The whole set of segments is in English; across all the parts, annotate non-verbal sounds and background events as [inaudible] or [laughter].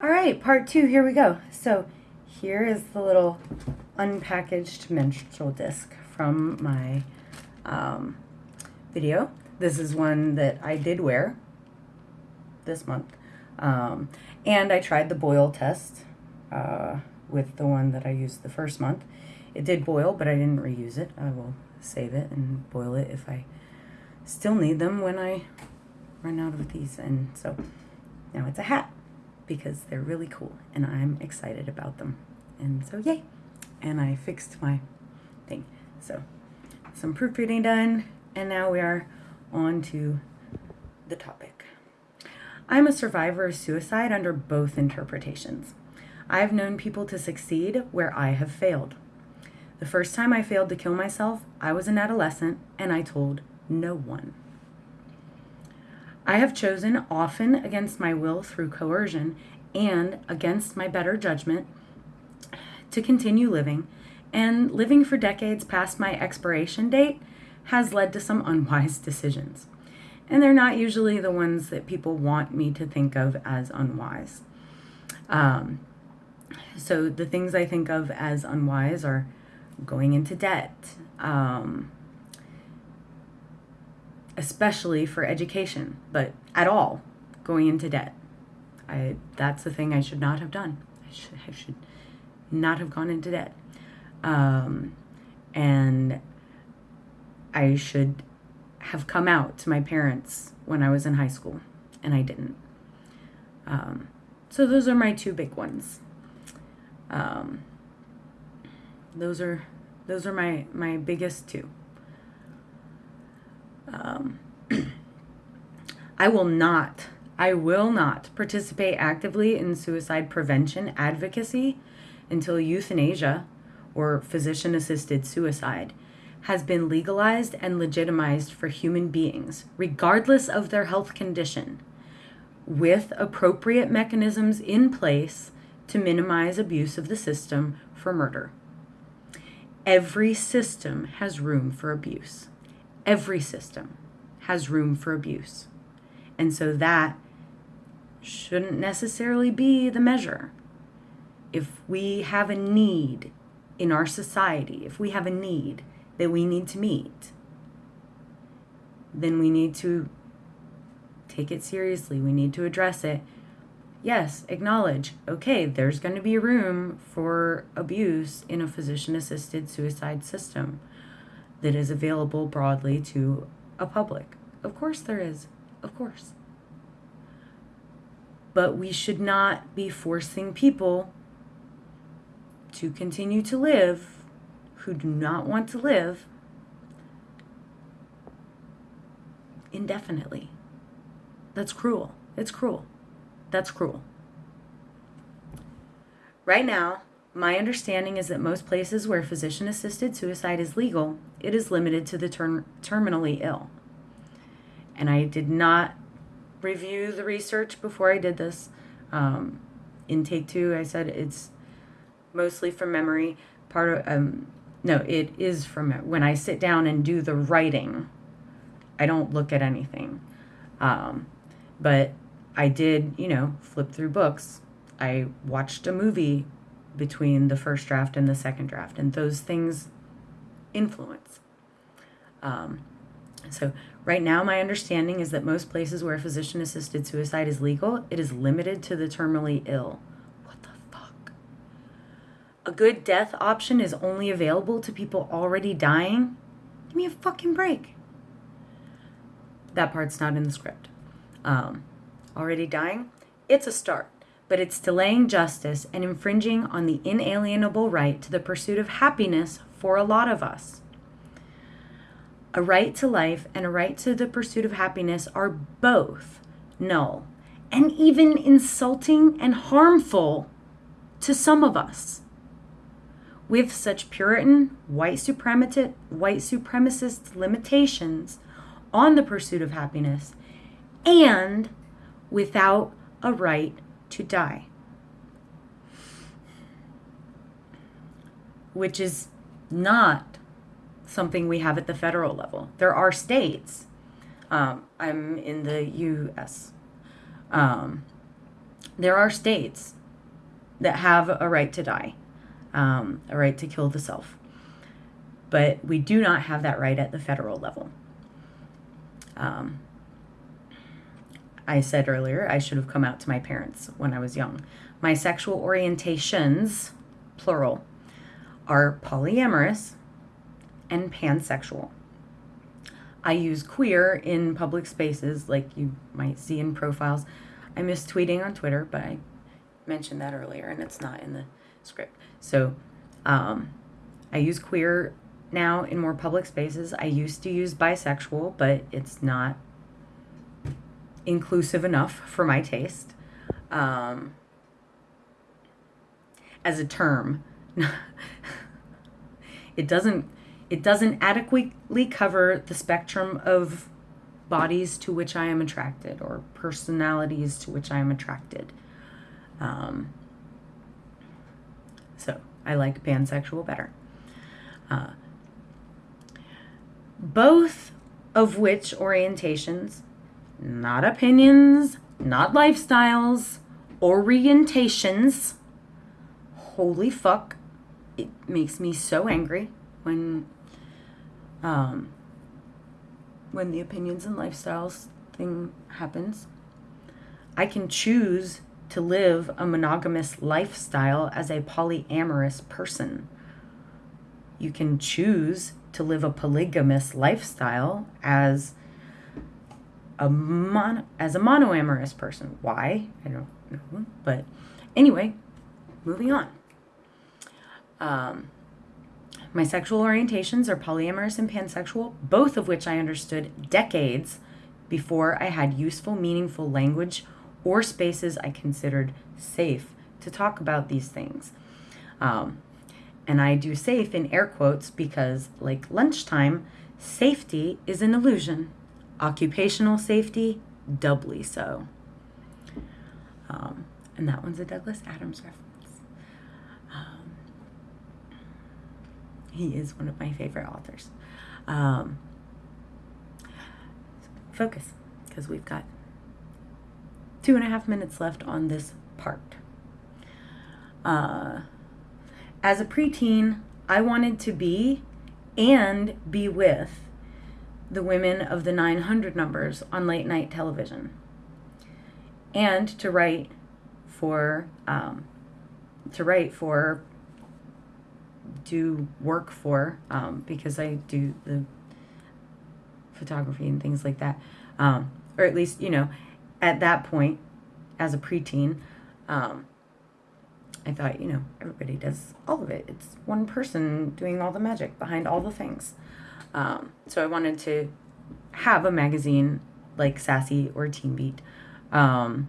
All right, part two, here we go. So here is the little unpackaged menstrual disc from my um, video. This is one that I did wear this month. Um, and I tried the boil test uh, with the one that I used the first month. It did boil, but I didn't reuse it. I will save it and boil it if I still need them when I run out of these. And so now it's a hat because they're really cool and I'm excited about them. And so yay. And I fixed my thing. So some proofreading done and now we are on to the topic. I'm a survivor of suicide under both interpretations. I've known people to succeed where I have failed. The first time I failed to kill myself, I was an adolescent and I told no one. I have chosen, often against my will through coercion and against my better judgment, to continue living, and living for decades past my expiration date has led to some unwise [laughs] decisions. And they're not usually the ones that people want me to think of as unwise. Um, so the things I think of as unwise are going into debt, um, especially for education, but at all, going into debt. I that's the thing I should not have done. I should, I should not have gone into debt. Um, and I should have come out to my parents when I was in high school, and I didn't. Um, so those are my two big ones. Um, those are those are my my biggest two. Um, [clears throat] I will not, I will not participate actively in suicide prevention advocacy until euthanasia or physician assisted suicide has been legalized and legitimized for human beings, regardless of their health condition, with appropriate mechanisms in place to minimize abuse of the system for murder. Every system has room for abuse every system has room for abuse. And so that shouldn't necessarily be the measure. If we have a need in our society, if we have a need that we need to meet, then we need to take it seriously. We need to address it. Yes, acknowledge, okay, there's going to be room for abuse in a physician assisted suicide system that is available broadly to a public. Of course, there is. Of course. But we should not be forcing people to continue to live who do not want to live indefinitely. That's cruel. It's cruel. That's cruel. Right now, my understanding is that most places where physician assisted suicide is legal, it is limited to the ter- terminally ill. And I did not review the research before I did this. Um, in take two, I said it's mostly from memory. Part of, um, no, it is from when I sit down and do the writing, I don't look at anything. Um, but I did, you know, flip through books. I watched a movie between the first draft and the second draft, and those things influence. Um, so, right now, my understanding is that most places where physician assisted suicide is legal, it is limited to the terminally ill. What the fuck? A good death option is only available to people already dying? Give me a fucking break. That part's not in the script. Um, already dying? It's a start but it's delaying justice and infringing on the inalienable right to the pursuit of happiness for a lot of us. A right to life and a right to the pursuit of happiness are both null and even insulting and harmful to some of us. With such Puritan, white supremacist, white supremacist limitations on the pursuit of happiness, and without a right to die. Which is not something we have at the federal level. There are states. Um, I'm in the U.S. Um, there are states that have a right to die, um, a right to kill the self. But we do not have that right at the federal level. Um, I said earlier I should have come out to my parents when I was young. My sexual orientations, plural, are polyamorous and pansexual. I use queer in public spaces, like you might see in profiles. I miss tweeting on Twitter, but I mentioned that earlier and it's not in the script. So um, I use queer now in more public spaces. I used to use bisexual, but it's not inclusive enough for my taste. Um, as a term, [laughs] it doesn't it doesn't adequately cover the spectrum of bodies to which I am attracted or personalities to which I am attracted. Um, so I like pansexual better. Uh, both of which orientations, not opinions, not lifestyles, orientations, holy fuck, it makes me so angry when um, when the opinions and lifestyles thing happens. I can choose to live a monogamous lifestyle as a polyamorous person. You can choose to live a polygamous lifestyle as a mon- as a monoamorous person. Why? I don't know. But anyway, moving on. Um, my sexual orientations are polyamorous and pansexual, both of which I understood decades before I had useful, meaningful language or spaces I considered safe to talk about these things. Um, and I do safe in air quotes because, like lunchtime, safety is an illusion. Occupational safety, doubly so. Um, and that one's a Douglas Adams reference. He is one of my favorite authors. Um, focus, because we've got two and a half minutes left on this part. Uh, as a preteen, I wanted to be and be with the women of the 900 numbers on late night television and to write for um, to write for do work for um, because I do the photography and things like that. Um, or at least, you know, at that point, as a preteen, um, I thought, you know, everybody does all of it. It's one person doing all the magic behind all the things. Um, so I wanted to have a magazine like Sassy or Teen Beat. Um,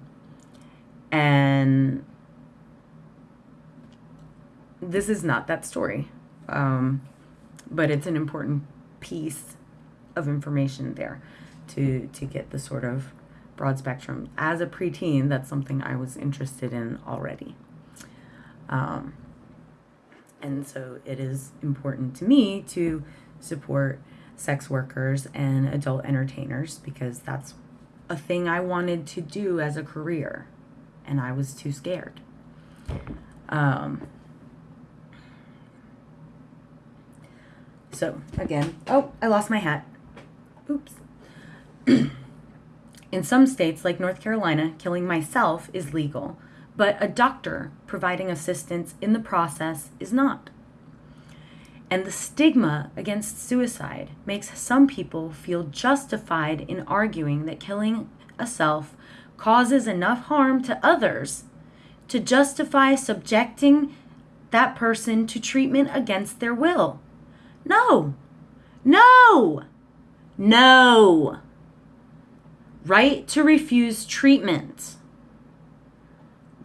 and this is not that story, um, but it's an important piece of information there to to get the sort of broad spectrum. As a preteen, that's something I was interested in already. Um, and so it is important to me to support sex workers and adult entertainers because that's a thing I wanted to do as a career, and I was too scared. Um, So again, oh, I lost my hat. Oops. [clears throat] In some states, like North Carolina, killing myself is legal, but a doctor providing assistance in the process is not. And the stigma against suicide makes some people feel justified in arguing that killing a self causes enough harm to others to justify subjecting that person to treatment against their will. No. No. No. Right to refuse treatment.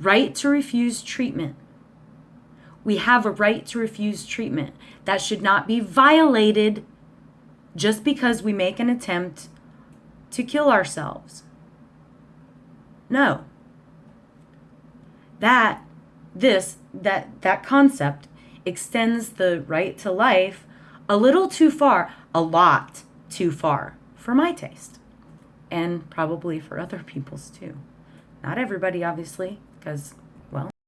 Right to refuse treatment. We have a right to refuse treatment. That should not be violated just because we make an attempt to kill ourselves. No. That, this, that, that concept extends the right to life a little too far, a lot too far for my taste, and probably for other people's too. Not everybody, obviously, because